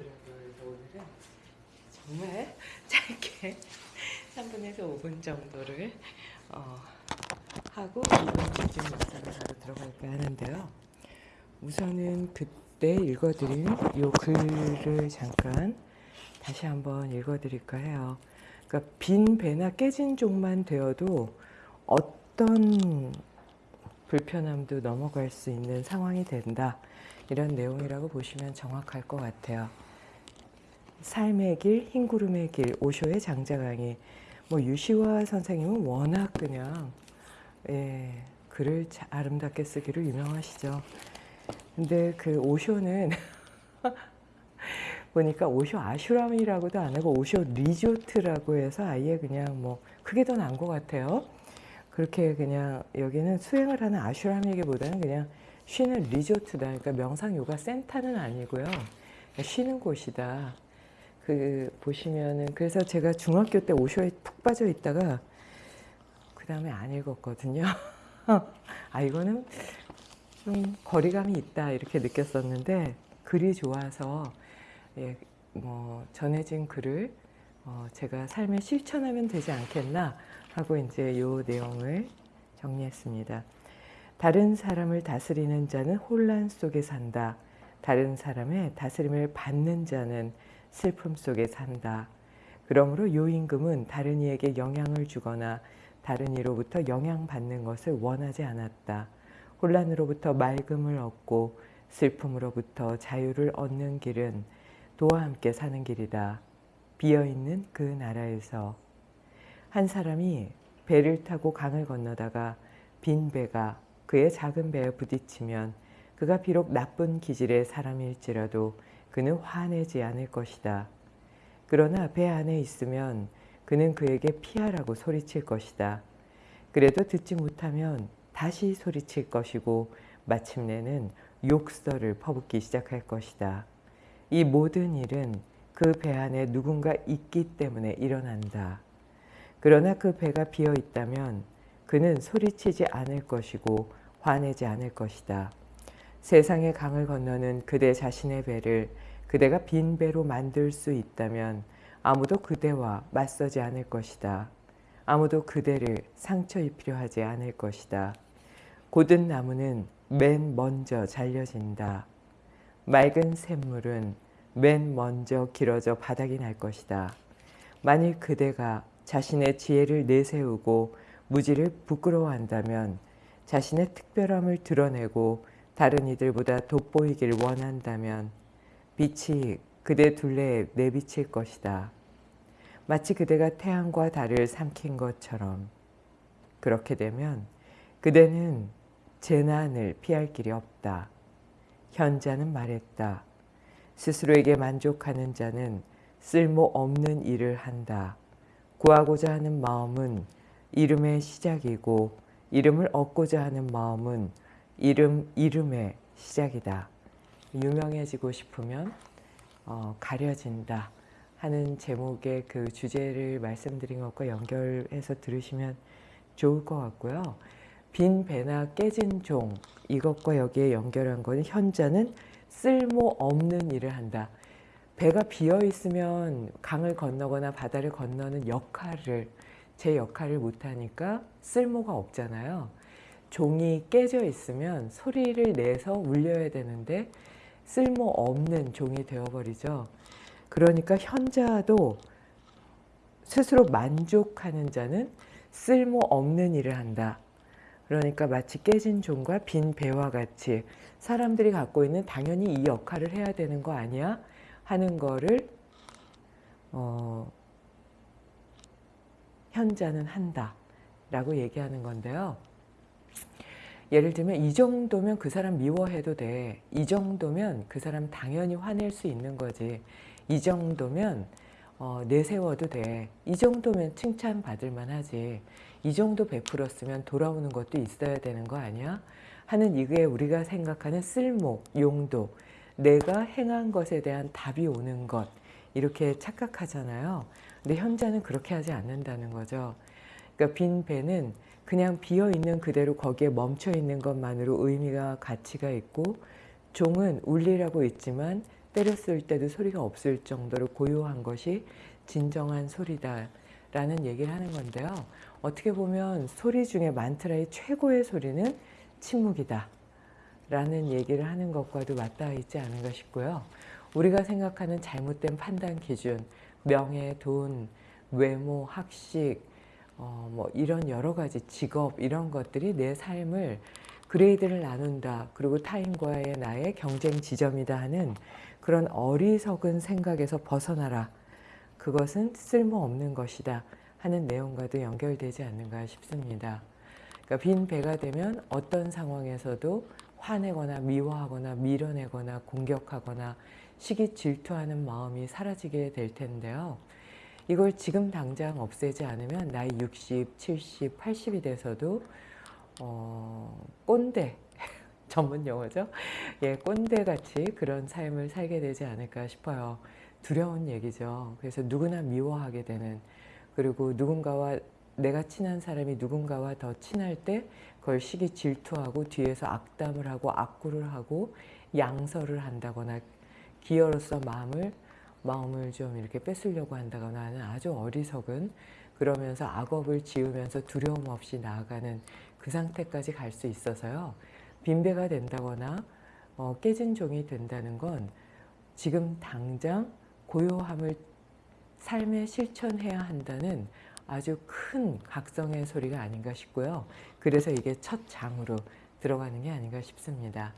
정도에서 오늘은 정말 짧게 3분에서 5분 정도를 어, 하고 이번 집중 영상을 바로 들어갈까 하는데요. 우선은 그때 읽어드린 요 글을 잠깐 다시 한번 읽어드릴까 해요. 그러니까 빈 배나 깨진 종만 되어도 어떤 불편함도 넘어갈 수 있는 상황이 된다. 이런 내용이라고 보시면 정확할 것 같아요. 삶의 길, 흰구름의 길, 오쇼의 장자강의. 뭐 유시화 선생님은 워낙 그냥 예, 글을 자- 아름답게 쓰기로 유명하시죠. 근데 그 오쇼는 보니까 오쇼 아슈람이라고도 안 하고 오쇼 리조트라고 해서 아예 그냥 뭐 그게 더 나은 것 같아요. 그렇게 그냥 여기는 수행을 하는 아슈람이기보다는 그냥 쉬는 리조트다. 그러니까 명상 요가 센터는 아니고요. 쉬는 곳이다. 그 보시면은 그래서 제가 중학교 때 오쇼에 푹 빠져 있다가 그 다음에 안 읽었거든요. 아 이거는 좀 거리감이 있다 이렇게 느꼈었는데 글이 좋아서 예, 뭐 전해진 글을 어, 제가 삶에 실천하면 되지 않겠나 하고 이제 요 내용을 정리했습니다. 다른 사람을 다스리는 자는 혼란 속에 산다. 다른 사람의 다스림을 받는 자는 슬픔 속에 산다. 그러므로 요임금은 다른 이에게 영향을 주거나 다른 이로부터 영향받는 것을 원하지 않았다. 혼란으로부터 맑음을 얻고 슬픔으로부터 자유를 얻는 길은 도와 함께 사는 길이다. 비어있는 그 나라에서 한 사람이 배를 타고 강을 건너다가 빈 배가 그의 작은 배에 부딪히면 그가 비록 나쁜 기질의 사람일지라도 그는 화내지 않을 것이다. 그러나 배 안에 있으면 그는 그에게 피하라고 소리칠 것이다. 그래도 듣지 못하면 다시 소리칠 것이고 마침내는 욕설을 퍼붓기 시작할 것이다. 이 모든 일은 그 배 안에 누군가 있기 때문에 일어난다. 그러나 그 배가 비어 있다면 그는 소리치지 않을 것이고 화내지 않을 것이다. 세상의 강을 건너는 그대 자신의 배를 그대가 빈 배로 만들 수 있다면 아무도 그대와 맞서지 않을 것이다. 아무도 그대를 상처 입히려 하지 않을 것이다. 고든 나무는 맨 먼저 잘려진다. 맑은 샘물은 맨 먼저 길어져 바닥이 날 것이다. 만일 그대가 자신의 지혜를 내세우고 무지를 부끄러워한다면 자신의 특별함을 드러내고 다른 이들보다 돋보이길 원한다면 빛이 그대 둘레에 내비칠 것이다. 마치 그대가 태양과 달을 삼킨 것처럼 그렇게 되면 그대는 재난을 피할 길이 없다. 현자는 말했다. 스스로에게 만족하는 자는 쓸모없는 일을 한다. 구하고자 하는 마음은 이름의 시작이고 이름을 얻고자 하는 마음은 이름 이름의 시작이다. 유명해지고 싶으면 어, 가려진다 하는 제목의 그 주제를 말씀드린 것과 연결해서 들으시면 좋을 것 같고요. 빈 배나 깨진 종 이것과 여기에 연결한 거는 현자는 쓸모없는 일을 한다. 배가 비어 있으면 강을 건너거나 바다를 건너는 역할을 제 역할을 못하니까 쓸모가 없잖아요. 종이 깨져 있으면 소리를 내서 울려야 되는데 쓸모없는 종이 되어버리죠. 그러니까 현자도 스스로 만족하는 자는 쓸모없는 일을 한다. 그러니까 마치 깨진 종과 빈 배와 같이 사람들이 갖고 있는 당연히 이 역할을 해야 되는 거 아니야? 하는 거를 어, 현자는 한다 라고 얘기하는 건데요. 예를 들면 이 정도면 그 사람 미워해도 돼. 이 정도면 그 사람 당연히 화낼 수 있는 거지. 이 정도면 어, 내세워도 돼. 이 정도면 칭찬받을 만하지. 이 정도 베풀었으면 돌아오는 것도 있어야 되는 거 아니야? 하는 이게 우리가 생각하는 쓸모, 용도, 내가 행한 것에 대한 답이 오는 것 이렇게 착각하잖아요. 근데 현자는 그렇게 하지 않는다는 거죠. 그러니까 빈 배는 그냥 비어 있는 그대로 거기에 멈춰 있는 것만으로 의미가 가치가 있고 종은 울리라고 있지만 때렸을 때도 소리가 없을 정도로 고요한 것이 진정한 소리다라는 얘기를 하는 건데요. 어떻게 보면 소리 중에 만트라의 최고의 소리는 침묵이다. 라는 얘기를 하는 것과도 맞닿아 있지 않은가 싶고요. 우리가 생각하는 잘못된 판단 기준, 명예, 돈, 외모, 학식, 어, 뭐 이런 여러 가지 직업 이런 것들이 내 삶을 그레이드를 나눈다. 그리고 타인과의 나의 경쟁 지점이다 하는 그런 어리석은 생각에서 벗어나라. 그것은 쓸모없는 것이다 하는 내용과도 연결되지 않는가 싶습니다. 그러니까 빈 배가 되면 어떤 상황에서도 화내거나 미워하거나 밀어내거나 공격하거나 시기 질투하는 마음이 사라지게 될 텐데요. 이걸 지금 당장 없애지 않으면 나이 60, 70, 80이 돼서도 어, 꼰대 전문 용어죠. 예, 꼰대 같이 그런 삶을 살게 되지 않을까 싶어요. 두려운 얘기죠. 그래서 누구나 미워하게 되는 그리고 누군가와 내가 친한 사람이 누군가와 더 친할 때 그걸 시기 질투하고 뒤에서 악담을 하고 악구를 하고 양설을 한다거나 기어로서 마음을 마음을 좀 이렇게 뺏으려고 한다거나 하는 아주 어리석은 그러면서 악업을 지으면서 두려움 없이 나아가는 그 상태까지 갈 수 있어서요. 빈배가 된다거나 어, 깨진 종이 된다는 건 지금 당장 고요함을 삶에 실천해야 한다는 아주 큰 각성의 소리가 아닌가 싶고요. 그래서 이게 첫 장으로 들어가는 게 아닌가 싶습니다.